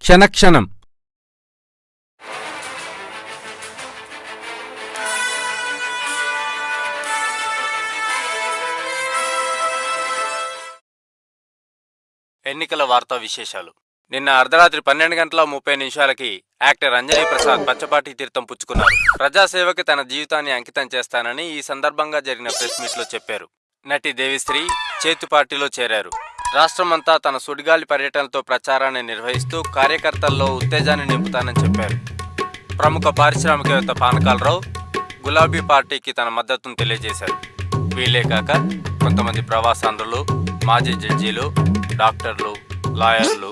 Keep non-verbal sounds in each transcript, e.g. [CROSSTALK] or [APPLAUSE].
క్షణక్షణం. ఎన్నికల వార్తా విశేషాలు. నిన్న అర్ధరాత్రి పన్నెండు గంటల ముప్పై నిమిషాలకి యాక్టర్ అంజనీ ప్రసాద్ పచ్చపాటి తీర్థం పుచ్చుకున్నారు. ప్రజాసేవకి తన జీవితాన్ని అంకితం చేస్తానని ఈ సందర్భంగా జరిగిన ప్రెస్ మీట్లో చెప్పారు. నటి దేవిశ్రీ చేతు పార్టీలో చేరారు. రాష్ట్రమంతా తన సుడిగాలి పర్యటనతో ప్రచారాన్ని నిర్వహిస్తూ కార్యకర్తల్లో ఉత్తేజాన్ని నింపుతానని చెప్పారు ప్రముఖ పారిశ్రామికవేత్త పానకాలరావు గులాబీ పార్టీకి తన మద్దతును తెలియజేశారు వీళ్ళే కాక కొంతమంది ప్రవాసాంధ్రులు మాజీ జడ్జీలు డాక్టర్లు లాయర్లు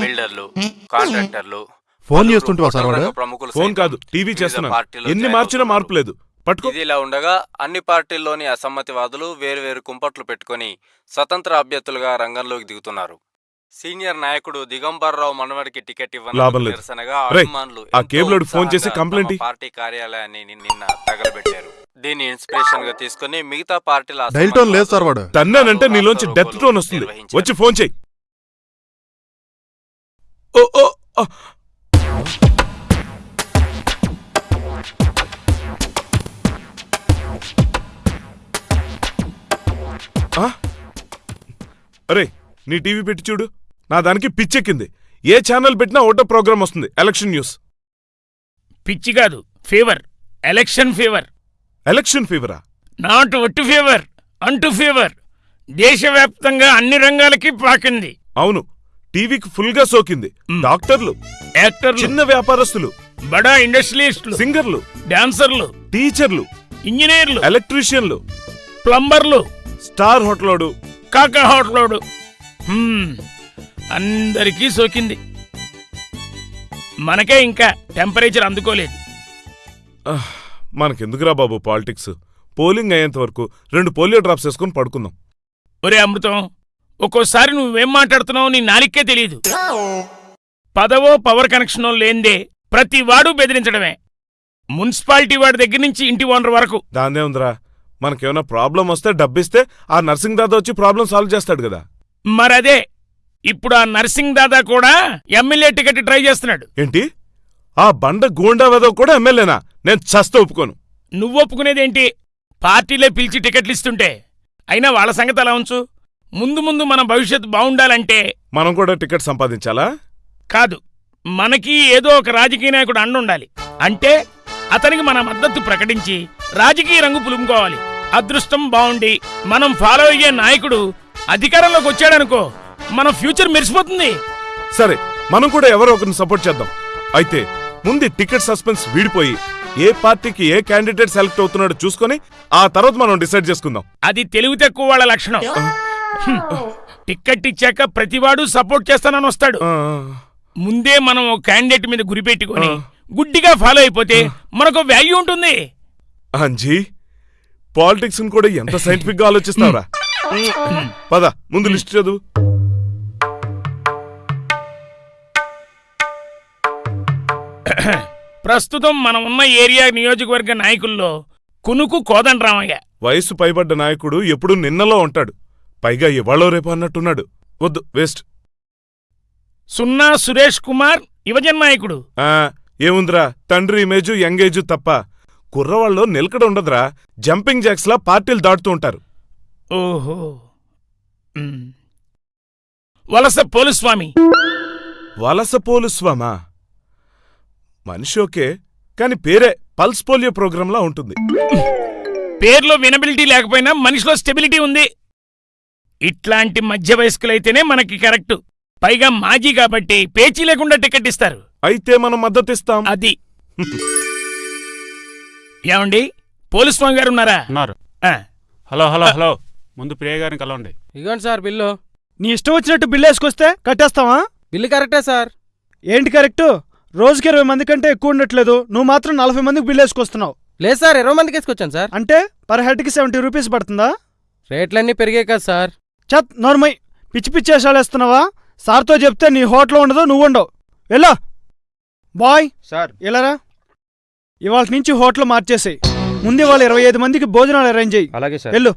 బిల్డర్లు కాంట్రాక్టర్లు ఫోన్? రంగ ప్రముఖులు ఫోన్ కాదు టీవీ పార్టీల్లో ఎన్ని మార్చినా. మార్పు లేదు పట్టుకో ఇదిలా ఉండగా అన్ని పార్టీల్లోని అసమ్మతివాదులు వేరువేరు కుంపట్లు పెట్టుకొని స్వతంత్ర అభ్యర్థులుగా రంగంలోకి దిగుతున్నారు సీనియర్ నాయకుడు దిగంబర్రావు మనవడికి టికెట్ లాభం లేదు. నిరసనగా రేయ్, అభిమానులు ఆ ఎంతో కేబులోడు ఫోన్ చేసి కంప్లైంట్ తమ ఇ- పార్టీ కార్యాలయాన్ని ని- నిన్న తగలబెట్టారు దీన్ని ఇన్స్పిరేషన్గా తీసుకుని మిగతా పార్టీల డైల్ టోన్ లేదు సార్ వాడు. తన్నానంటే నీలోంచి డెత్ టోన్ వస్తుంది వచ్చి ఫోన్ చెయ్యి ఓ ఓ ఆ. అరే నీ టీవీ పెట్టి చూడు. నా దానికి పిచ్చెక్కింది. ఏ ఛానల్ పెట్టినా ఓటో ప్రోగ్రామ్ వస్తుంది. Election news. పిచ్చి కాదు. ఫీవర్. Election fever. ఎలక్షన్ ఫీవరా? నాట్ ఒట్టు ఫీవర్. అంటు ఫీవర్. దేశవ్యాప్తంగా అన్ని రంగాలకి పాకింది. అవును. టీవీకి ఫుల్గా సోకింది. డాక్టర్లు. యాక్టర్లు. చిన్న వ్యాపారస్తులు. బడా ఇండస్ట్రియలిస్టులు. సింగర్లు. డాన్సర్లు. టీచర్లు. ఇంజనీర్లు. ఎలక్ట్రీషియన్లు. ప్లంబర్లు. స్టార్ హోటలోడు కాకా హోటలోడు. అందరికీ సోకింది. మనకే ఇంకా టెంపరేచర్ అందుకోలేదు. మనకెందుకురా బాబు పాలిటిక్స్? పోలింగ్ అయ్యేంత వరకు రెండు పోలియో డ్రాప్స్ వేసుకుని పడుకుందాం. ఒరే అమృతం ఒక్కోసారి నువ్వేం మాట్లాడుతున్నావో నీ నాలిక్కే తెలియదు పదవో పవర్ కనెక్షనో లేందే ప్రతి వాడు బెదిరించడమే. మున్సిపాలిటీ వాడి దగ్గర నుంచి ఇంటి ఓనర్ వరకు. దాందే ఉందిరా. మనకేమైనా ప్రాబ్లం వస్తే డబ్బిస్తే ఆ నర్సింగ్ దాదా వచ్చి ప్రాబ్లం సాల్వ్ చేస్తాడు కదా. మరదే ఇప్పుడు ఆ నర్సింగ్ దాదా కూడా ఎమ్మెల్యే టికెట్ ట్రై చేస్తున్నాడు. ఏంటి? ఆ బండ గూండా వెదవ కూడా ఎమ్మెల్యేనా నేను చస్త ఒప్పుకోను. నువ్వు ఒప్పుకునేదేంటి? పార్టీలే పిలిచి టికెట్లు ఇస్తుంటే. అయినా వాళ్ళ సంగతి అలా ఉంచు? ముందు ముందు మన భవిష్యత్తు బావుండాలంటే మనం కూడా టికెట్ సంపాదించాలా? కాదు మనకి ఏదో ఒక రాజకీయ నాయకుడు అండుండాలి అంటే అతనికి మన మద్దతు ప్రకటించి రాజకీయ రంగు పులుముకోవాలి. అదృష్టం బావుండి మనం ఫాలో అయ్యే నాయకుడు అధికారంలోకి వచ్చాడనుకో మన ఫ్యూచర్ మెరిసిపోతుంది. సరే మనం కూడా ఎవరో ఒకరిని సపోర్ట్ చేద్దాం. అయితే ముందు టికెట్ సస్పెన్స్ వీడిపోయి ఏ పార్టీకి ఏ క్యాండిడేట్ సెలెక్ట్ అవుతున్నాడో చూసుకొని ఆ తర్వాత మనం డిసైడ్ చేసుకుందాం. అది తెలివి తక్కువ వాళ్ళ లక్షణం. హ్మ్. టిక్కెట్ ఇచ్చాక ప్రతివాడు సపోర్ట్ చేస్తానని వస్తాడు. ముందే మనం ఓ క్యాండిడేట్ మీద గురిపెట్టుకొని. గుడ్డిగా ఫాలో అయిపోతే మనకు వాల్యూ ఉంటుంది. అంజీ పాలిటిక్స్ కూడా ఎంత సైంటిఫిక్గా ఆలోచిస్తావురా? పద ముందు లిస్ట్ చదువు. ప్రస్తుతం మనం ఉన్న ఏరియా నియోజకవర్గ నాయకుల్లో కునుకు కోదండరామయ్య వయసు పైబడ్డ నాయకుడు ఎప్పుడు నిన్నలో ఉంటాడు. పైగా ఇవాళో రేపు అన్నట్టున్నాడు. వద్దు వేస్ట్ సున్నా సురేష్ కుమార్ యువజన నాయకుడు. ఏముందిరా? తండ్రి ఇమేజు యంగ్ ఏజు తప్ప. కుర్రవాళ్ళు నిలకడ ఉండదురా. జంపింగ్ జాక్స్ లా పార్టీలు దాటుతూ ఉంటారు. ఓహో. వలస పోలుస్వామి వలస పోలుస్వామా మనిషి ఓకే కాని పేరే పల్స్ పోలియో ప్రోగ్రాంలా ఉంటుంది. పేర్లో వినబిలిటీ లేకపోయినా మనిషిలో స్టెబిలిటీ ఉంది. ఇట్లాంటి మధ్య వయస్కులైతేనే మనకి కరెక్ట్. పైగా మాజీ కాబట్టి పేచీ లేకుండా టికెట్ ఇస్తారు. అయితే మనం మద్దతిస్తాం. అది. ఏమండి? పోలీస్వామి గారు ఉన్నారా? ఉన్నారు. ఆ, హలో హలో హలో. ముందు ప్రియ గారిని కలవండి. ఇగోండి సార్ బిల్లు. నీ ఇష్టం వచ్చినట్టు బిల్లు వేసుకొస్తే కట్టేస్తావా? బిల్లు కరెక్టే సార్. ఏంటి కరెక్ట్? రోజుకి ఇరవై మంది కంటే ఎక్కువ ఉండట్లేదు. నువ్వు మాత్రం నలభై మందికి బిల్లు వేసుకొస్తున్నావు. లేదు సార్ ఇరవై మందికి వేసుకొచ్చాను సార్. అంటే పర్ హెడ్కి సెవెంటీ రూపీస్ పడుతుందా? రేట్లన్నీ పెరిగాయి కదా సార్. చత్ నోర్మై. పిచ్చి పిచ్చి వేషాలు వేస్తున్నావా? సార్తో చెప్తే నీ హోటల్ ఉండదు నువ్వు ఉండవు. వెళ్ళా. బాయ్. సార్. ఇలారా ఇవాళ నుంచి హోటల్ మార్చేసేయ్. ముందు ఇవాళ ఇరవై ఐదు మందికి భోజనాలు అరేంజ్ చెయ్యి అలాగే సార్. వెళ్ళు.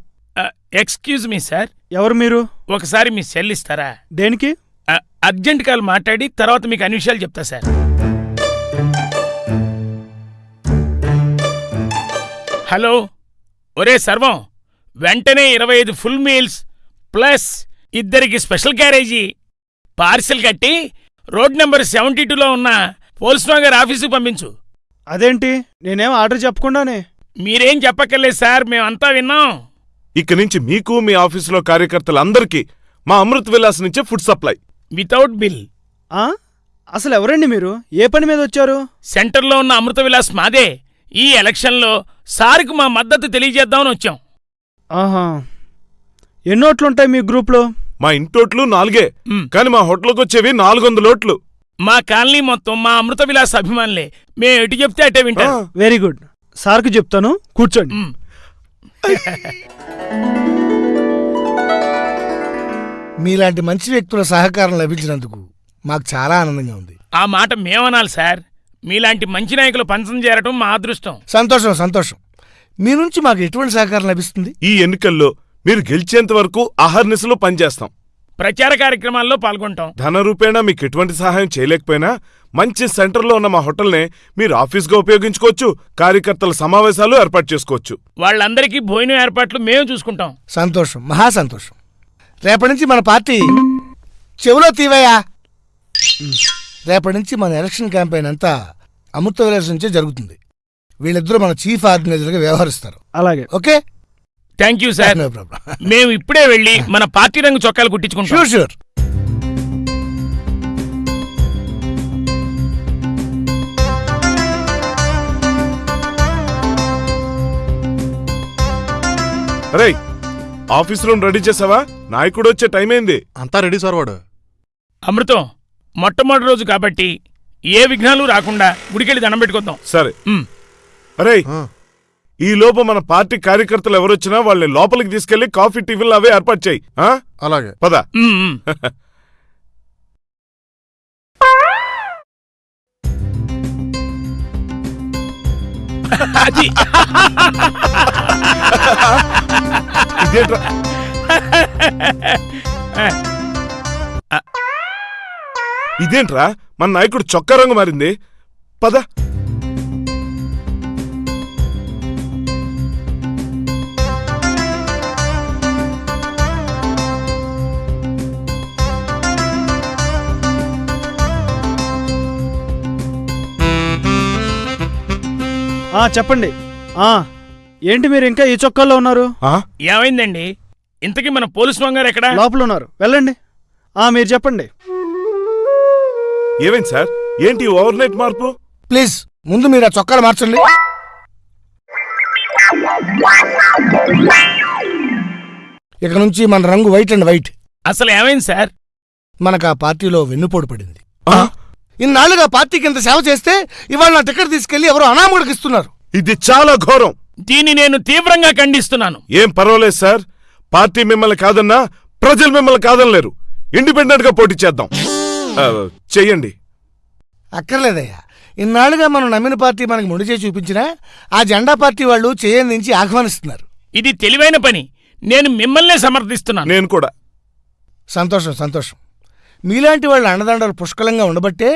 Excuse me sir. ఎవరు మీరు? ఒకసారి మీ సెల్ ఇస్తారా? దేనికి? అర్జెంట్ కాల్ మాట్లాడి తర్వాత మీకు అన్ని విషయాలు చెప్తా సార్. హలో. ఒరే సర్వం. వెంటనే ఇరవై ఐదు ఫుల్ మీల్స్ ప్లస్ ఇద్దరికి స్పెషల్ క్యారేజీ. పార్సిల్ కట్టి రోడ్ నెంబర్ సెవెంటీ టూలో ఉన్న పోలీస్ గారి ఆఫీసుకు పంపించు. అదేంటి? నేనేం ఆర్డర్ చెప్పకుండానే? మీరేం చెప్పక్కర్లేదు సార్ మేమంతా విన్నాం. ఇక నుంచి మీకు మీ ఆఫీసులో కార్యకర్తలందరికీ మా అమృత్ విలాస్ నుంచే ఫుడ్ సప్లై. Without bill. ఆ? అసలు ఎవరండి మీరు? ఏ పని మీద వచ్చారు? సెంటర్లో ఉన్న అమృత విలాస్ మాదే. ఈ ఎలక్షన్లో సార్కు మా మద్దతు తెలియజేద్దామని వచ్చాం. ఆహా. ఎన్నోట్లుంటాయి మీ గ్రూప్లో? మా ఇంటోట్లు నాలుగే. కానీ మా హోటల్కి వచ్చేవి నాలుగు వందల ఓట్లు మా కాలనీ మొత్తం మా అమృత విలాస్ అభిమానులే. మేము ఎటు చెప్తే అటే వింటారు. ఆ. Very good. సార్కి చెప్తాను కూర్చోండి. మ్. [LAUGHS] మీలాంటి మంచి వ్యక్తుల సహకారం లభించినందుకు మాకు చాలా ఆనందంగా ఉంది. ఆ మాట మేమనాలి సార్. మీలాంటి మంచి నాయకులు పంచం చేరటం మా అదృష్టం. సంతోషం సంతోషం. మీ నుంచి మాకు ఎటువంటి సహకారం లభిస్తుంది? ఈ ఎన్నికల్లో మీరు గెలిచేంత వరకు అహర్నిశలో పనిచేస్తాం. ప్రచార కార్యక్రమాల్లో పాల్గొంటాం. ధన రూపేణా మీకు ఎటువంటి సహాయం చేయలేకపోయినా మంచి సెంటర్లో ఉన్న మా హోటల్నే మీరు ఆఫీస్గా ఉపయోగించుకోవచ్చు కార్యకర్తల సమావేశాలు ఏర్పాటు చేసుకోవచ్చు. వాళ్ళందరికీ భోజనం ఏర్పాట్లు మేము చూసుకుంటాం. సంతోషం మహా సంతోషం. రేపటి నుంచి మన పార్టీ చెవులో తీవయ్యా. రేపటి నుంచి మన ఎలక్షన్ క్యాంపెయిన్ అంతా అమృత విలాస్ నుంచే జరుగుతుంది. వీళ్ళిద్దరూ మన చీఫ్ ఆర్గనైజర్గా వ్యవహరిస్తారు. అలాగే. Okay? Thank you sir no problem మేము ఇప్పుడే వెళ్ళి మన పార్టీ రంగు చొక్కాలు కుట్టించుకుంటాం. షూర్ షూర్ అరే ఆఫీస్ రూమ్ రెడీ చేసావా? నాయకుడు వచ్చే టైం అయింది. అంతా రెడీ సార్ వాడు. అమృతం మొట్టమొదటి రోజు కాబట్టి ఏ విఘ్నాలు రాకుండా గుడికెళ్ళి దండం పెట్టుకుందాం సరే. అరే ఆ, ఈ లోపు మన పార్టీ కార్యకర్తలు ఎవరొచ్చినా వాళ్ళని లోపలికి తీసుకెళ్ళి కాఫీ టిఫిన్లు అవే ఏర్పాటు చేయి ఆ? అలాగే. పద. ఇదేంట్రా? మన నాయకుడు చొక్కా రంగు మారింది. పద. ఆ చెప్పండి. ఆ ఏంటి మీరు ఇంకా ఈ చొక్కాల్లో ఉన్నారు? ఆ? ఏమైందండి? ఇంతకీ మన పోలీస్ గారు ఎక్కడ? లోపల ఉన్నారు వెళ్ళండి. ఆ మీరు చెప్పండి. ఏమైంది సార్? ఏంటి ఓవర్ నైట్ మార్పు? ప్లీజ్ ముందు మీరు ఆ చొక్కాలు మార్చండి. ఇక నుంచి మన రంగు వైట్ అండ్ వైట్. అసలు ఏమైంది సార్? మనకు ఆ పార్టీలో వెన్నుపోటు పడింది. ఆ? ఇన్నాళ్ళుగా పార్టీకి ఇంత సేవ చేస్తే ఇవాళ నా టికెట్ తీసుకెళ్ళి ఎవరో అనామకుడికి ఇస్తున్నారు. ఇది చాలా ఘోరం. దీన్ని నేను తీవ్రంగా ఖండిస్తున్నాను. ఏం పర్వాలేదు సార్. పార్టీ మిమ్మల్ని కాదన్నా ప్రజలు మిమ్మల్ని కాదనలేరు. ఇండిపెండెంట్గా పోటీ చేద్దాం. చెయ్యండి. అక్కర్లేదయ్యా. ఇన్నాళ్ళుగా మనం నమ్మిన పార్టీ మనకి ముడి చేసి చూపించినా ఆ జెండా పార్టీ వాళ్ళు చేయందించి ఆహ్వానిస్తున్నారు. ఇది తెలివైన పని. నేను మిమ్మల్నే సమర్థిస్తున్నాను. నేను కూడా. సంతోషం సంతోషం. మీలాంటి వాళ్ళ అండదండలు పుష్కలంగా ఉండబట్టే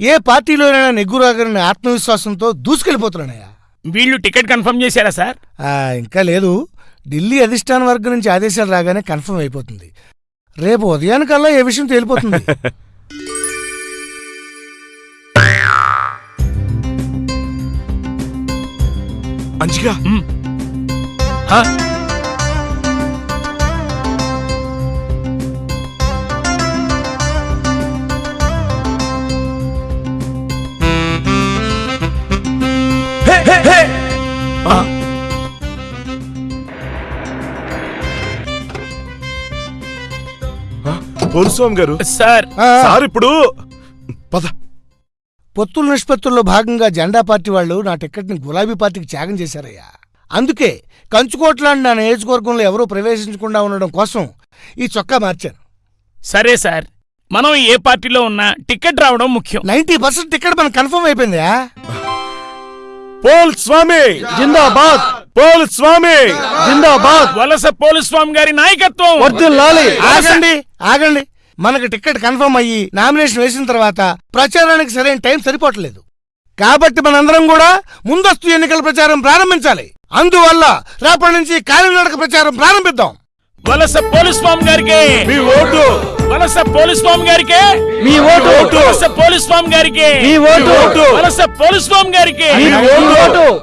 ఏ పార్టీలోనైనా నెగ్గురాగని ఆత్మవిశ్వాసంతో దూసుకెళ్ళిపోతున్నానయ్యా. వీళ్ళు టికెట్ కన్ఫర్మ్ చేశారా సార్? ఆ, ఇంకా లేదు. ఢిల్లీ అధిష్టాన వర్గం నుంచి ఆదేశాలు రాగానే కన్ఫర్మ్ అయిపోతుంది. రేపు ఉదయానికల్లా ఏ విషయం తేలిపోతుంది? మంచిగా మ్. ఆ? పోలుస్వామి గారు సార్ సార్ ఇప్పుడు పద. పొత్తుల నిష్పత్తుల్లో భాగంగా జెండా పార్టీ వాళ్ళు నా టికెట్ని గులాబీ పార్టీకి త్యాగం చేశారయ్యా. అందుకే కంచుకోట్లాంటి నా నియోజకవర్గంలో ఎవరూ ప్రవేశించకుండా ఉండడం కోసం ఈ చొక్కా మార్చాను సరే సార్. మనం ఏ పార్టీలో ఉన్నా టికెట్ రావడం ముఖ్యం. నైన్టీ పర్సెంట్ టికెట్ మనకు కన్ఫర్మ్ అయిపోయిందా? పోల్ స్వామి! జిందాబాద్! పోల్ స్వామి! జిందాబాద్! వలస పోలీస్ స్వామి గారి నాయకత్వం. ఆగండి. ఆగండి. మనకు టికెట్ కన్ఫర్మ్ అయ్యి నామినేషన్ వేసిన తర్వాత ప్రచారానికి సరైన టైం సరిపోవట్లేదు. కాబట్టి మనందరం కూడా ముందస్తు ఎన్నికల ప్రచారం ప్రారంభించాలి. అందువల్ల రేపటి నుంచి కాలినడక ప్రచారం ప్రారంభిద్దాం. వలస పోలీస్ స్వామి గారికి. మీ ఓటు. వలస పోలీస్ స్వామి గారికి. మీ ఓటు. వలస పోలీస్ స్వామి గారికి. మీ ఓటు. వలస పోలీస్ స్వామి గారికి. మీ ఓటు.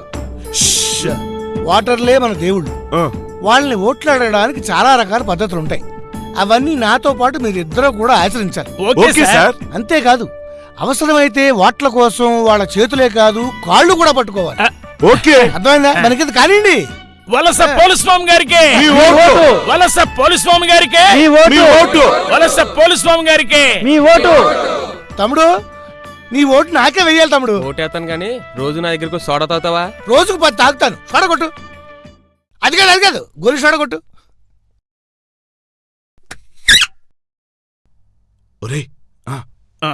ష్. ఓటర్లే మన దేవుళ్ళు. వాళ్ళని ఓట్లాడడానికి చాలా రకాల పద్ధతులు ఉంటాయి అవన్నీ నాతో పాటు మీరిద్దరూ కూడా ఆచరించాలి. Okay sir. అంతేకాదు అవసరమైతే ఓట్ల కోసం వాళ్ళ చేతులే కాదు కాళ్ళు కూడా పట్టుకోవాలి. ఓకే. అర్థమైందా? మనకి కానివ్వండి. వలస పోలీస్ స్వామి గారికి. మీ ఓటు. వలస పోలీస్ స్వామి గారికి. మీ మీ vote. Vote Valasa police Swamy గారికి. మీ ఓటు. తమ్ముడు నీ ఓటు నాకే వెయ్యాలి తమ్ముడు. ఓటేస్తాను కానీ రోజు నా దగ్గరకు సోడా తాగుతావా? రోజుకు పది తాగుతాను. సొడగొట్టు అది కాదు అది కాదు. గొలి సొడగొట్టు ఒరేయ్ ఆ.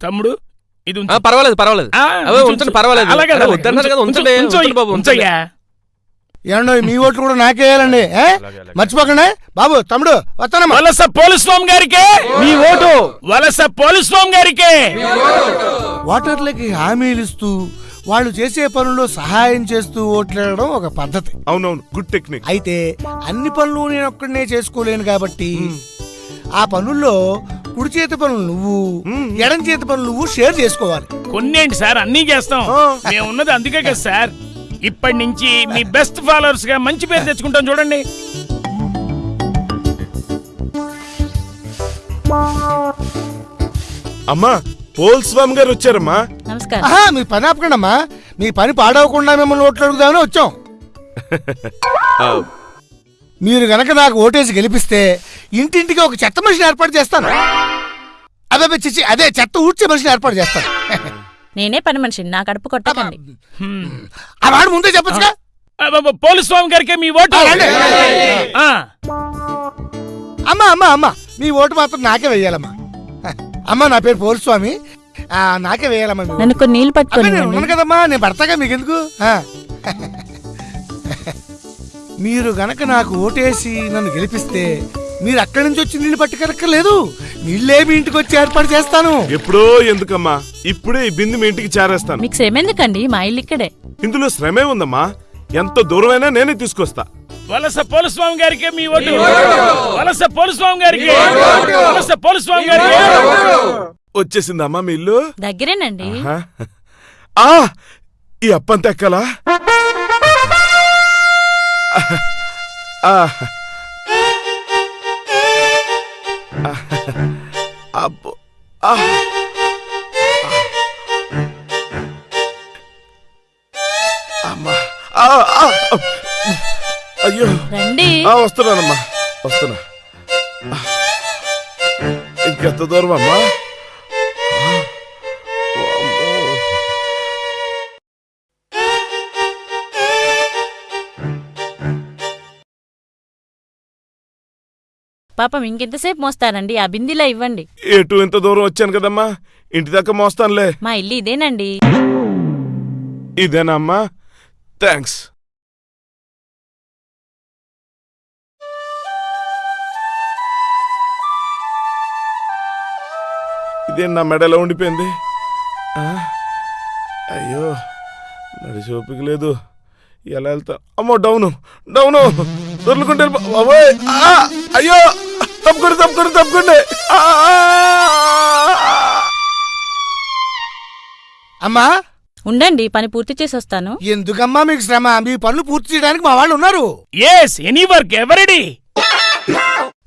తమ్ముడు ఇది. పర్వాలేదు పర్వాలేదు ఉంచండి. పర్వాలేదు. ఉంచండి, బాబు. ఉంచయ్యా. ఏమన్నా మీ ఓట్లు కూడా నాకే వేయాలండి? మర్చిపోకండి బాబు తమ్ముడు వస్తానమ్మా వలస పోలీస్ స్వామి గారికి మీ ఓటు వలస పోలీస్ స్వామి గారికి ఓటర్లకి హామీలు ఇస్తూ వాళ్ళు చేసే పనుల్లో సహాయం చేస్తూ ఓట్లేయడం ఒక పద్ధతి అవునవును గుడ్ టెక్నిక్ అయితే అన్ని పనులు నేను ఒక్కడనే చేసుకోలేను కాబట్టి ఆ పనుల్లో కుడి చేతి పనులు నువ్వు ఎడం చేతి పనులు నువ్వు షేర్ చేసుకోవాలి. కొన్నేంటి సార్ అన్నీ చేస్తాం. మేము ఉన్నది అందుకే కదా సార్. ఇప్పటి నుంచి మీ బెస్ట్ ఫాలోవర్స్గా మంచి పేరు తెచ్చుకుంటాం చూడండి. అమ్మా పోల్ స్వామి గారు వచ్చారమ్మా. నమస్కారం. ఆహా మీ పని ఆపకండమ్మా. మీ పని పాడవకుండా మిమ్మల్ని ఓట్లు అడుగుదామని వచ్చాం. ఆ, మీరు గనక నాకు ఓటేసి గెలిపిస్తే ఇంటింటికి ఒక చెత్త మనిషిని ఏర్పాటు చేస్తాను. అదే చిచ్చి అదే చెత్త ఊడ్చే మనిషిని ఏర్పాటు చేస్తాను. నేనే పని మనిషిని నా కడుపు కొట్టకండి. ఆ వాడు ముందే చెప్పచ్చుగా? అబ్బబ్బ, పోలీస్ స్వామి గారికి మీ ఓటు. అమ్మా అమ్మా అమ్మా మీ ఓటు మాత్రం నాకే వేయాలమ్మా. అమ్మా నా పేరు పోల్ స్వామి. ఆ, నాకే వేయాలమ్మా. నన్ను కొన్ని అబ్బే, పట్టుకొని కదమ్మా నేను పడతాగా మీకెందుకు? ఆ. మీరు గనక నాకు ఓటేసి నన్ను గెలిపిస్తే మీరు అక్కడి నుంచి వచ్చి నీళ్ళు పట్టుకెరక్కర్లేదు. నీళ్ళే మీ ఇంటికి వచ్చి ఏర్పాటు చేస్తాను. ఎప్పుడో ఎందుకమ్మా? ఇప్పుడే ఈ బిందు మీ ఇంటికి చేరేస్తాను. మీకు శ్రమ ఎందుకండి? మా ఇల్లు ఇక్కడే. ఇందులో శ్రమే ఉందమ్మా. ఎంత దూరమైనా నేనే తీసుకొస్తా. వలస పోలీస్ స్వామి గారికి మీ ఓటు. వలస పోలీస్ స్వామి గారికి వలస పోలీస్ స్వామి గారికి. వచ్చేసిందమ్మా మీ ఇల్లు? దగ్గరేనండి. ఆహా. ఆ ఈ అప్పంత ఎక్కలా? ఆ. అబ్బో. అమ్మా. అయ్యో. రండి. వస్తున్నానమ్మా. వస్తున్నా. ఇంకెంత దూరం అమ్మా పాపం ఇంకెంతసేపు మోస్తారండి? ఆ బిందిలా ఇవ్వండి. ఎటు ఇంత దూరం వచ్చాను కదమ్మా? ఇంటి దాకా మోస్తానులే. మా ఇల్లు ఇదేనండి. ఇదేనా అమ్మా? థ్యాంక్స్ ఇదేం నా మెడలో ఉండిపోయింది. ఆ? అయ్యో నడిచి ఓపిక లేదు. ఎలా వెళ్తా? అమ్మో డౌను. డౌను. దొర్లుకుంటే వెళ్ళిపో-! ఆ! అయ్యో. తప్పుకోండి తప్పుకోండి తప్పుకోండి! అమ్మా? ఉండండి పని పూర్తి చేసి వస్తాను ఎందుకమ్మా మీకు శ్రమ? మీ పనులు పూర్తి చేయడానికి మా వాళ్ళు ఉన్నారు. ఎస్ ఎనీ వర్క్ ఎవరిడి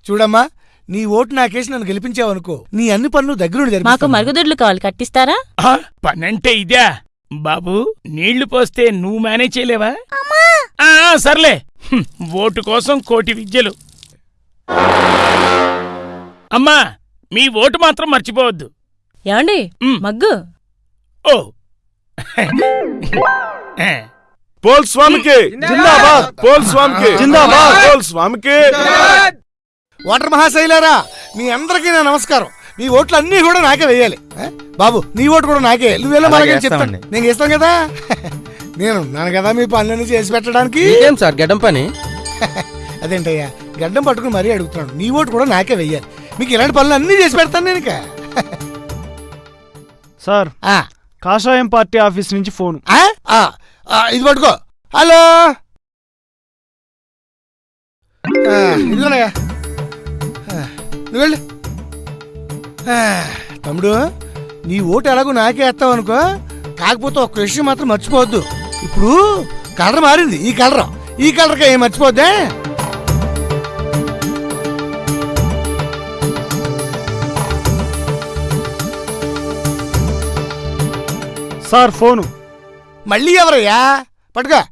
చూడమ్మా నీ ఓటు నాకేసి నన్ను గెలిపించావనుకో నీ అన్ని పనులు దగ్గరుండి మాకు. మరుగుదొడ్లు కావాలి కట్టిస్తారా? పనంటే ఇదే. బాబు నీళ్ళు పోస్తే నువ్వు మేనేజ్ చేయలేవా? సర్లే. ఓటు కోసం కోటి విద్యలు. అమ్మా మీ ఓటు మాత్రం మర్చిపోవద్దు. ఏమండి. మగ్గు. ఓ. ఏ, పోల్ స్వామికి. జిందాబాద్. పోల్ స్వామికి. జిందాబాద్. పోల్ స్వామికి. ఓటర్ మహాశైలారా మీ అందరికీ నా నమస్కారం. మీ ఓట్లు అన్నీ కూడా నాకే వేయాలి. ఏ? బాబు నీ ఓటు కూడా నాకే. నువ్వేలా మనకి చెప్తాను. నేను ఇస్తాను కదా? నేను ఉన్నాను కదా మీ పనులన్నీ చేసి పెట్టడానికి? ఇదేం సార్ గడ్డం పని? అదేంటయ్యా? గడ్డం పట్టుకుని మరీ అడుగుతున్నాను నీ ఓటు కూడా నాకే వెయ్యాలి. మీకు ఇలాంటి పనులు అన్నీ చేసి పెడతాను నేను ఇక. సార్ ఆ, కాషాయం పార్టీ ఆఫీస్ నుంచి ఫోన్. ఆ, ఆ, ఆ, ఇది పట్టుకో. హలో? ఆ, ఇదిగోనయ్యా. ఆ, నువ్వు వెళ్ళు. ఆ, తమ్ముడు నీ ఓటు ఎలాగో నాకే వేస్తావు అనుకో కాకపోతే ఒక్క విషయం మాత్రం మర్చిపోవద్దు. ఇప్పుడు కలర్ మారింది. ఈ కలర్. ఈ కలర్కి ఏం మర్చిపోద్దే? Sir phone. మళ్ళీ ఎవరయ్యా? పట్టుకో.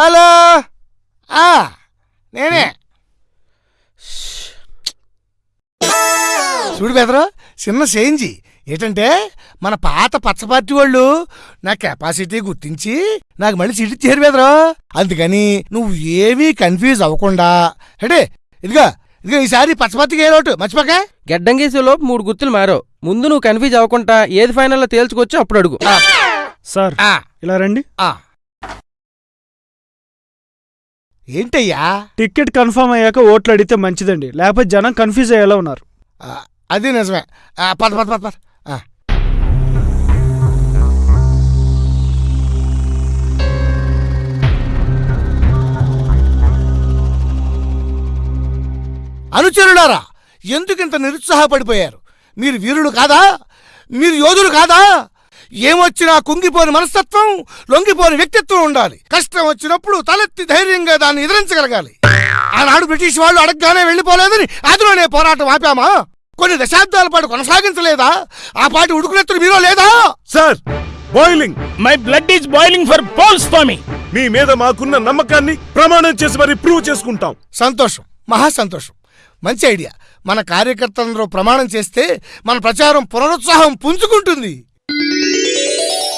హలో? ఆ, నేనే. చూడు బెదరు చిన్న చేంజి. ఏంటంటే మన పాత పచ్చ పార్టీ వాళ్ళు నా కెపాసిటీ గుర్తించి నాకు మళ్ళీ సీట్ ఇచ్చారు బెదరు. అందుకని నువ్వు ఏమీ కన్ఫ్యూజ్ అవ్వకుండా అంటే ఇదిగో ఇదిగో ఈసారి పచ్చ పార్టీకి ఏ లోటు? మర్చిపోక? గెడ్డం గీసేలో మూడు గుర్తులు మారో ముందు నువ్వు కన్ఫ్యూజ్ అవ్వకుండా ఏది ఫైనల్లో తేల్చుకొచ్చి అప్పుడు అడుగు. సార్ ఆ, ఇలా రండి. ఆ. ఏంటయ్యా? టికెట్ కన్ఫర్మ్ అయ్యాక ఓట్లు అడిగితే మంచిదండి. లేకపోతే జనం కన్ఫ్యూజ్ అయ్యేలా ఉన్నారు. అది నిజమే. పద పద పద పద. ఆ. అనుచరులారా ఎందుకింత నిరుత్సాహపడిపోయారు? మీరు వీరులు కాదా? మీరు యోధులు కాదా? ఏమొచ్చినా కుంగిపోని మనస్తత్వం లొంగిపోని వ్యక్తిత్వం ఉండాలి. కష్టం వచ్చినప్పుడు తలెత్తి ధైర్యంగా దాన్ని ఎదిరించగలగాలి. ఆనాడు బ్రిటిష్ వాళ్ళు అడగగానే వెళ్ళిపోలేదని అందులోనే పోరాటం ఆపామా? కొన్ని దశాబ్దాల పాటు కొనసాగించలేదా? ఆ పాటి ఉడుకునెత్తులు మీలో లేదా? Sir boiling my blood is boiling for Pol Swamy మీ మీద మాకున్న నమ్మకాన్ని ప్రమాణం చేసి మరి ప్రూవ్ చేసుకుంటాం. సంతోషం మహా సంతోషం. మంచి ఐడియా. మన కార్యకర్తలందరూ ప్రమాణం చేస్తే మన ప్రచారం పునరుత్సాహం పుంజుకుంటుంది.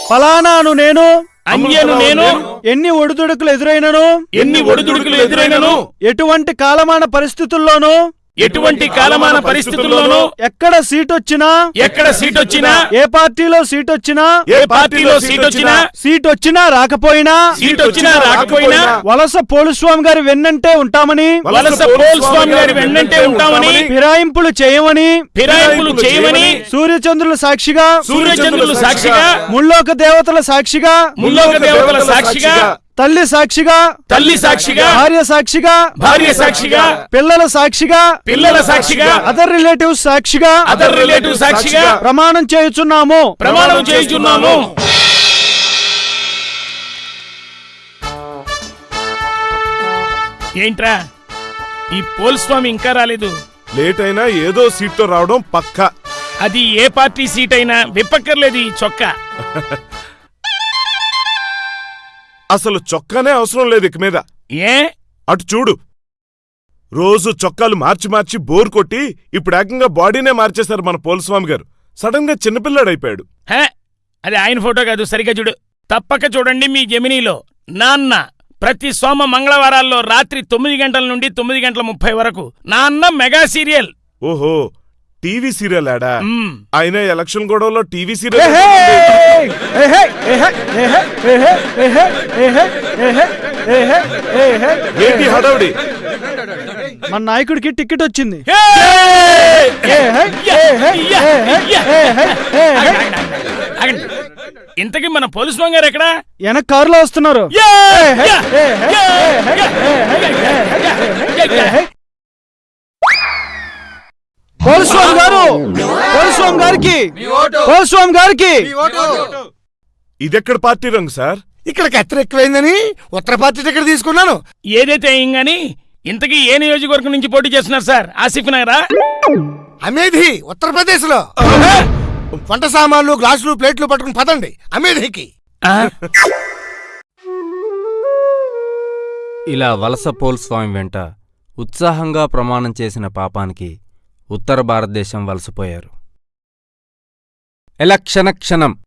ఫలానాను నేను అంజను నేను ఎన్ని ఒడిదుడుకులు ఎదురైనను ఎన్ని ఒడిదుడుకులు ఎదురైనను ఎటువంటి కాలమాన పరిస్థితుల్లోనూ ఎటువంటి కాలమాన పరిస్థితుల్లోనూ ఎక్కడ సీట్ వచ్చినా ఎక్కడ సీట్ వచ్చినా ఏ పార్టీలో సీట్ వచ్చినా ఏ పార్టీలో సీట్ వచ్చినా సీట్ వచ్చినా రాకపోయినా సీట్ వచ్చినా రాకపోయినా వలస పోలుస్వామి గారి వెన్నంటే ఉంటామని వలస పోల్ స్వామి గారి వెన్నంటే ఉంటామని ఫిరాయింపులు చేయమని ఫిరాయింపులు చేయమని సూర్యచంద్రుల సాక్షిగా సూర్యచంద్రులు సాక్షిగా ముల్లోక దేవతల సాక్షిగా ముల్లోక దేవతల సాక్షిగా తల్లి సాక్షిగా తల్లి సాక్షిగా భార్య సాక్షిగా భార్య సాక్షిగా పిల్లల సాక్షిగా పిల్లల సాక్షిగా అదర్ రిలేటివ్స్ సాక్షిగా అదర్ రిలేటివ్ సాక్షిగా ప్రమాణం చేయుచున్నాము. ప్రమాణం చేయుచున్నాము. ఏంట్రా? ఈ పోల్ స్వామి ఇంకా రాలేదు. లేట్ అయినా ఏదో సీట్తో రావడం పక్కా. అది ఏ పార్టీ సీట్ అయినా విప్పక్కర్లేదు ఈ చొక్కా. [LAUGHS] అసలు చొక్కానే అవసరం లేదు ఇక మీద. ఏ? అటు చూడు. రోజు చొక్కాలు మార్చి మార్చి బోర్ కొట్టి ఇప్పుడు ఏకంగా బాడీనే మార్చేశారు మన పోలస్వామి గారు. సడన్గా చిన్నపిల్లాడైపోయాడు. హే అది ఆయన ఫోటో కాదు సరిగా చూడు. తప్పక చూడండి మీ జమినీలో. నాన్న ప్రతి సోమ మంగళవారాల్లో రాత్రి తొమ్మిది గంటల నుండి తొమ్మిది గంటల ముప్పై వరకు నాన్న మెగా సీరియల్. ఓహో టీవీ సీరియల్ ఆడా ఆయన ఎలక్షన్ గొడవలో టీవీ సీరియల్ ఏంటి హడావుడి మన నాయకుడికి టికెట్ వచ్చింది ఇంతకీ మన పోలీస్ గారు ఎక్కడ వెనక కారులో వస్తున్నారు గారు గారికి గారికి. ఇదెక్కడ పార్టీ రంగు సార్? ఇక్కడ కత్తెర ఎక్కువైందని ఉత్తర పార్టీ టికెట్ తీసుకున్నాను. ఏదైతే గాని ఇంతకీ ఏ నియోజకవర్గం నుంచి పోటీ చేస్తున్నారు సార్? ఆసిఫ్ నగరా? అమేధి ఉత్తరప్రదేశ్లో వంట సామాన్లు గ్లాసులు ప్లేట్లు పట్టుకుని పదండి. అమేధికి? ఇలా వలస పోల్ స్వామి వెంట ఉత్సాహంగా ప్రమాణం చేసిన పాపానికి ఉత్తర భారతదేశం వలసపోయారు. ఎలక్షణ క్షణం.